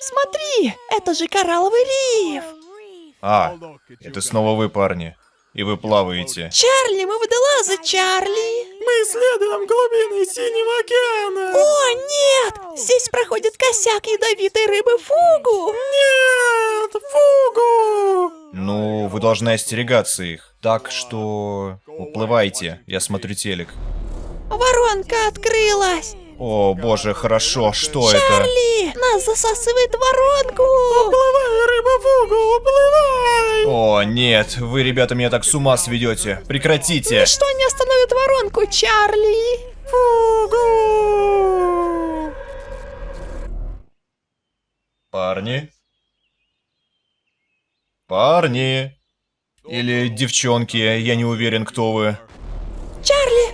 Смотри, это же коралловый риф. А, это снова вы, парни. И вы плаваете. Чарли, мы водолазы, Чарли. Исследуем глубины Синего океана. О, нет! Здесь проходит косяк ядовитой рыбы фугу. Нет, фугу! Ну, вы должны остерегаться их. Так что... Уплывайте, я смотрю телек. Воронка открылась. О, боже, хорошо, что это? Чарли, нас засасывает в воронку. Уплывай, рыба фугу, уплывай! О, нет, вы, ребята, меня так с ума сведете. Прекратите. Что не остановит воронку, Чарли? Фугу! Парни? Парни? Или девчонки, я не уверен, кто вы. Чарли,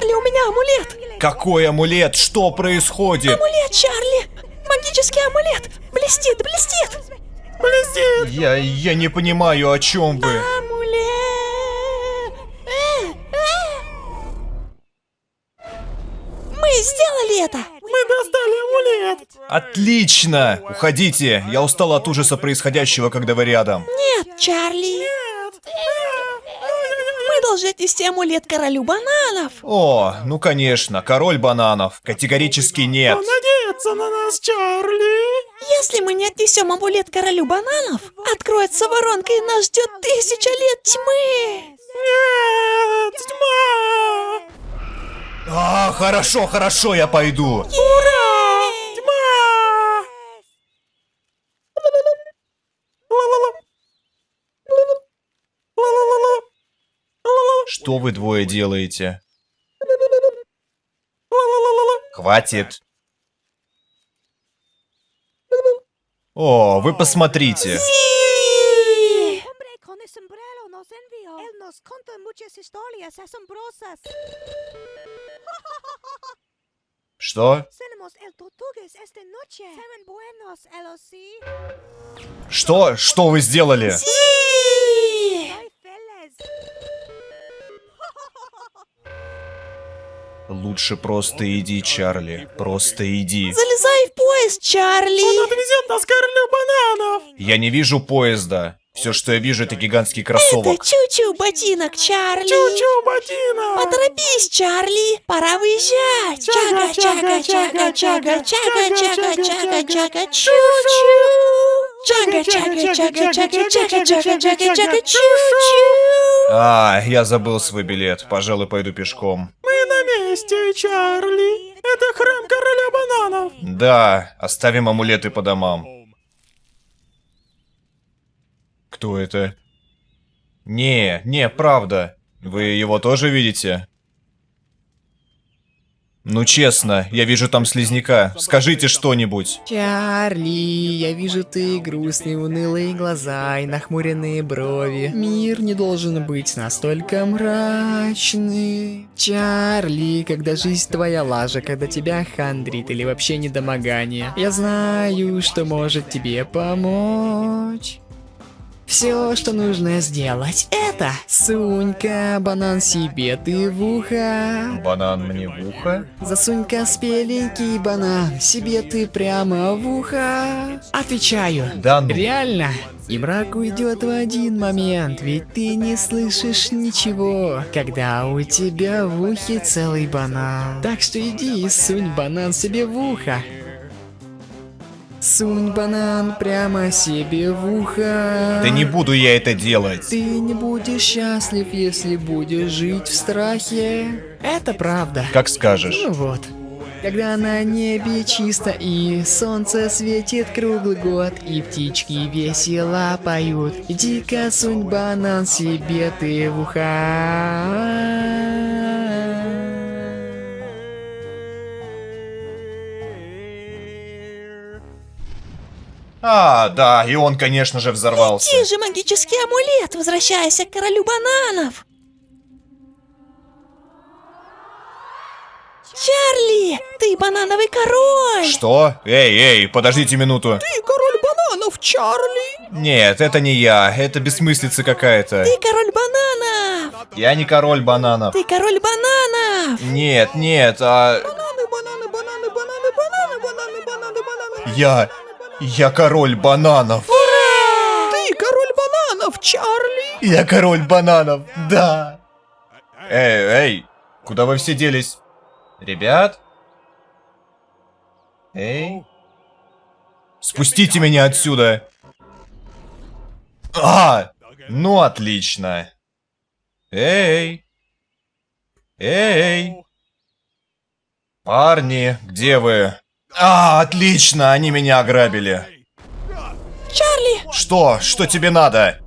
Чарли, у меня амулет. Какой амулет? Что происходит? Амулет, Чарли. Магический амулет. Блестит, блестит. Блестит! Я, я не понимаю, о чем вы. Амулет. Э, э. Мы сделали это. Мы достали амулет! Отлично! Уходите, я устал от ужаса происходящего, когда вы рядом. Нет, Чарли. Мы должны отнести амулет королю бананов. О, ну конечно, король бананов. Категорически нет. Он надеется на нас, Чарли! Если мы не отнесем амулет королю бананов, откроется воронка и нас ждет тысяча лет тьмы. Нет, тьма! А, хорошо, хорошо, я пойду. Ура! Что вы двое делаете? Хватит. О, вы посмотрите. Что? Что? Что вы сделали? Лучше просто иди, Чарли. Просто иди. Залезай в поезд, Чарли. Он отвезет нас к королю бананов! Я не вижу поезда. Все, что я вижу, это гигантский Это кроссовок. чу-чу ботинок, Чарли. Чу-чу, ботина! Поторопись, Чарли. Пора выезжать. Чага, чага, чага, чага, чага, чага, чага, чага, чу-чу. Чага, чага, чага, чага, чага, чага, чага, чага, чу-чу. А, я забыл свой билет. Пожалуй, пойду пешком. Мы месте, Чарли! Это храм короля бананов! Да, оставим амулеты по домам. Кто это? Не, не, правда. Вы его тоже видите? Ну честно, я вижу там слизняка. Скажите что-нибудь. Чарли, я вижу ты грустные, унылые глаза и нахмуренные брови. Мир не должен быть настолько мрачный. Чарли, когда жизнь твоя лажа, когда тебя хандрит или вообще недомогание, я знаю, что может тебе помочь. Все, что нужно сделать, это сунь-ка банан себе ты в ухо. Банан мне в ухо? Засунь-ка спеленький банан себе ты прямо в ухо. Отвечаю. Да ну. Реально? И мрак уйдет в один момент, ведь ты не слышишь ничего, когда у тебя в ухе целый банан. Так что иди и сунь банан себе в ухо. Сунь банан прямо себе в ухо. Да не буду я это делать. Ты не будешь счастлив, если будешь жить в страхе. Это правда. Как скажешь. Ну вот. Когда на небе чисто и солнце светит круглый год, и птички весело поют, иди-ка сунь банан себе ты в уха. А, да, и он, конечно же, взорвался. Где же магический амулет? Возвращайся к королю бананов. Чарли, ты банановый король. Что? Эй, эй, подождите минуту. Ты король бананов, Чарли. Нет, это не я, это бессмыслица какая-то. Ты король бананов. Я не король бананов. Ты король бананов! Нет, нет, а... Бананы, бананы, бананы, бананы, бананы, бананы, бананы, бананы. Я... Я король бананов. Ты король бананов, Чарли. Я король бананов, да. Эй, эй, куда вы все делись? Ребят? Эй? Спустите меня отсюда. А, ну отлично. Эй. Эй. Парни, где вы? А, отлично, они меня ограбили. Чарли! Что? Что тебе надо?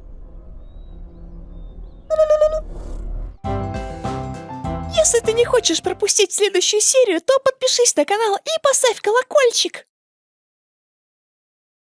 Если ты не хочешь пропустить следующую серию, то подпишись на канал и поставь колокольчик.